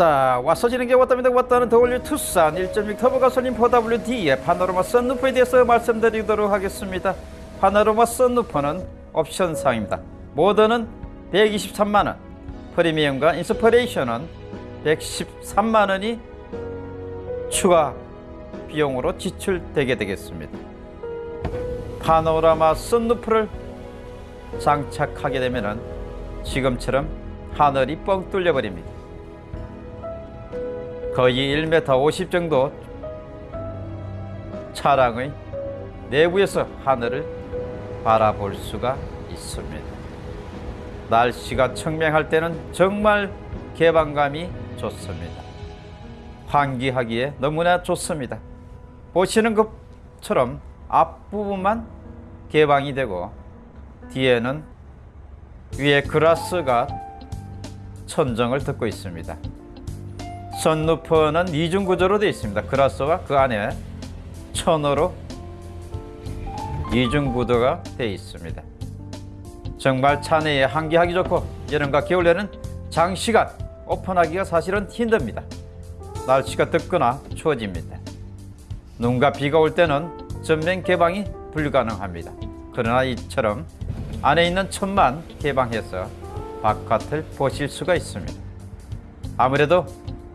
왔다. 와서 지는 게 왔답니다. 왔다는 디 All New 투싼 1.6 터보 가솔린 4WD의 파노라마 썬루프에 대해서 말씀드리도록 하겠습니다. 파노라마 썬루프는 옵션상입니다. 모던은 123만원 프리미엄과 Inspiration은 113만원이 추가 비용으로 지출되게 되겠습니다. 파노라마 썬루프를 장착하게 되면 지금처럼 하늘이 뻥 뚫려 버립니다 거의 1m 50 정도 차량의 내부에서 하늘을 바라볼 수가 있습니다. 날씨가 청명할 때는 정말 개방감이 좋습니다. 환기하기에 너무나 좋습니다. 보시는 것처럼 앞부분만 개방이 되고 뒤에는 위에 그라스가 천정을 듣고 있습니다. 선루프는 이중 구조로 되어 있습니다. 그라스와 그 안에 천으로 이중 구조가 되어 있습니다. 정말 차 내에 환기하기 좋고 여름과 겨울에는 장시간 오픈하기가 사실은 힘듭니다. 날씨가 덥거나 추워집니다. 눈과 비가 올 때는 전면 개방이 불가능합니다. 그러나 이처럼 안에 있는 천만 개방해서 바깥을 보실 수가 있습니다. 아무래도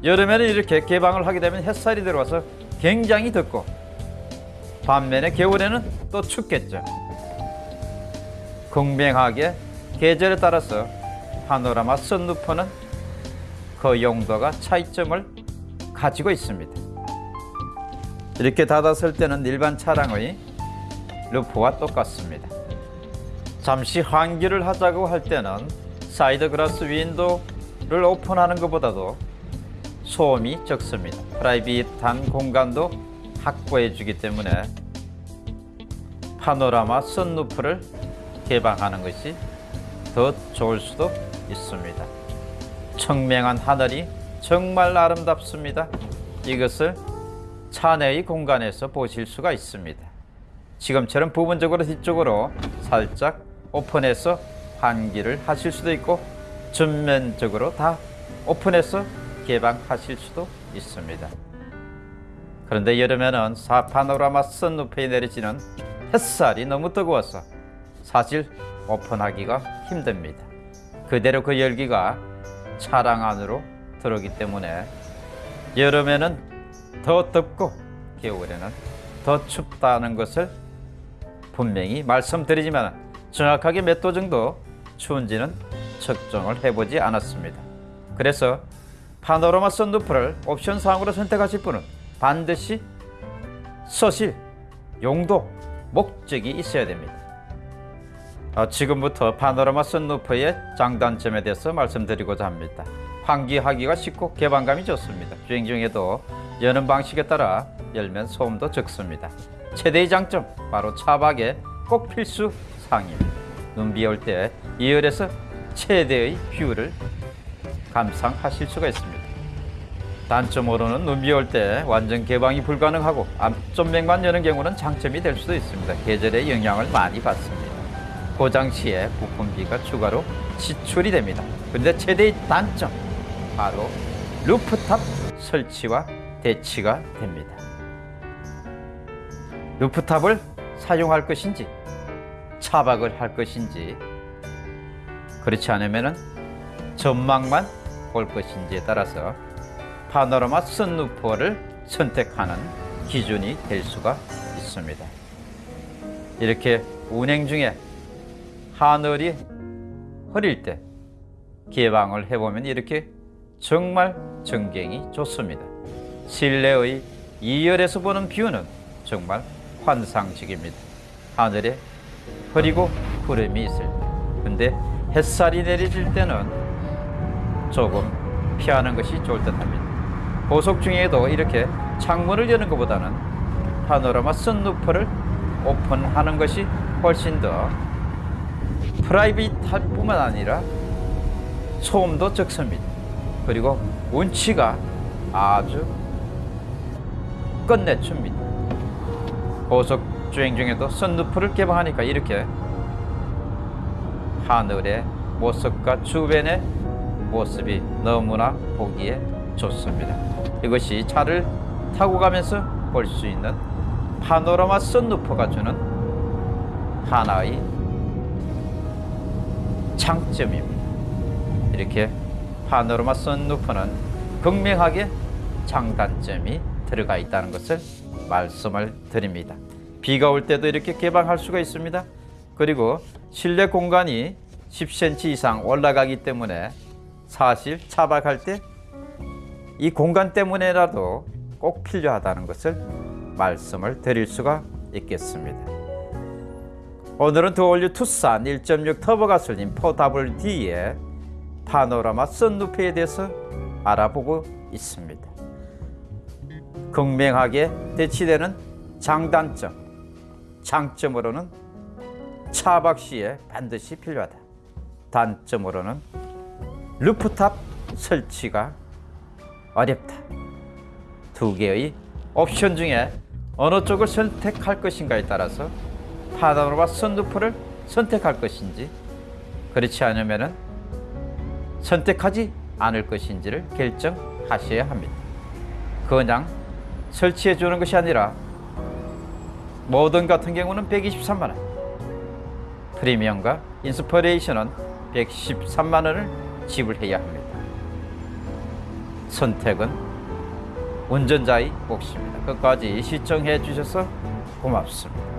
여름에는 이렇게 개방을 하게 되면 햇살이 들어와서 굉장히 덥고 반면에 겨울에는 또 춥겠죠. 공명하게 계절에 따라서 파노라마 선루프는 그 용도가 차이점을 가지고 있습니다. 이렇게 닫았을 때는 일반 차량의 roof와 똑같습니다. 잠시 환기를 하자고 할 때는 side glass window를 오픈하는 것보다도 소음이 적습니다. private한 공간도 확보해 주기 때문에 파노라마 선루프를 개방하는 것이 더 좋을 수도 있습니다. 청명한 하늘이 정말 아름답습니다. 이것을 차 내의 공간에서 보실 수가 있습니다. 지금처럼 부분적으로 뒤쪽으로 살짝 오픈해서 환기를 하실 수도 있고 전면적으로 다 오픈해서 개방하실 수도 있습니다. 그런데 여름에는 사 파노라마 선루프에 내리지는 햇살이 너무 뜨거워서 사실 오픈하기가 힘듭니다. 그대로 그 열기가 차량 안으로 들어오기 때문에 여름에는 더 덥고 겨울에는 더 춥다는 것을 분명히 말씀드리지만 정확하게 몇 도 정도 추운지는 측정을 해보지 않았습니다. 그래서 파노라마 선루프를 옵션 사항으로 선택하실 분은 반드시 쓰실, 용도, 목적이 있어야 됩니다. 어, 지금부터 파노라마 선루프의 장단점에 대해서 말씀드리고자 합니다. 환기하기가 쉽고 개방감이 좋습니다. 주행 중에도 여는 방식에 따라 열면 소음도 적습니다. 최대의 장점, 바로 차박에 꼭 필수 사항입니다. 눈 비 올 때 2열에서 최대의 view를 감상하실 수가 있습니다. 단점으로는 눈비 올 때 완전 개방이 불가능하고 앞전면만 여는 경우는 장점이 될 수도 있습니다. 계절의 영향을 많이 받습니다. 고장 시에 부품비가 추가로 지출이 됩니다. 그런데 최대의 단점 바로 루프탑 설치와 대치가 됩니다. 루프탑을 사용할 것인지 차박을 할 것인지 그렇지 않으면 전망만 볼 것인지에 따라서 파노라마 선루퍼를 선택하는 기준이 될 수가 있습니다. 이렇게 운행 중에 하늘이 흐릴 때 개방을 해보면 이렇게 정말 전경이 좋습니다. 실내의 2열에서 보는 뷰는 정말 환상적입니다. 하늘에 흐리고 구름이 있을 때. 근데 햇살이 내리질 때는 조금 피하는 것이 좋을 듯 합니다. 고속 중에도 이렇게 창문을 여는 것보다는 파노라마 선루프를 오픈하는 것이 훨씬 더 프라이빗할 뿐만 아니라 소음도 적습니다. 그리고 운치가 아주 끝내줍니다. 고속 주행 중에도 선루프를 개방하니까 이렇게 하늘의 모습과 주변의 모습이 너무나 보기에 좋습니다. 이것이 차를 타고 가면서 볼 수 있는 파노라마 선루프가 주는 하나의 장점입니다. 이렇게 파노라마 선루프는 극명하게 장단점이 들어가 있다는 것을 말씀을 드립니다. 비가 올 때도 이렇게 개방할 수가 있습니다. 그리고 실내 공간이 10cm 이상 올라가기 때문에 사실 차박할 때 이 공간 때문에라도 꼭 필요하다는 것을 말씀을 드릴 수가 있겠습니다. 오늘은 더올류 투싼 1.6 터보 가솔린 4WD의 파노라마 선루프에 대해서 알아보고 있습니다. 극명하게 대치되는 장단점, 장점으로는 차박 시에 반드시 필요하다. 단점으로는 루프탑 설치가 어렵다. 두 개의 옵션 중에 어느 쪽을 선택할 것인가에 따라서 파노라마 선루프를 선택할 것인지 그렇지 않으면 선택하지 않을 것인지를 결정하셔야 합니다. 그냥 설치해 주는 것이 아니라 모든 같은 경우는 123만 원, 프리미엄과 인스퍼레이션은 113만 원을 지불해야 합니다. 선택은 운전자의 몫입니다. 끝까지 시청해 주셔서 고맙습니다.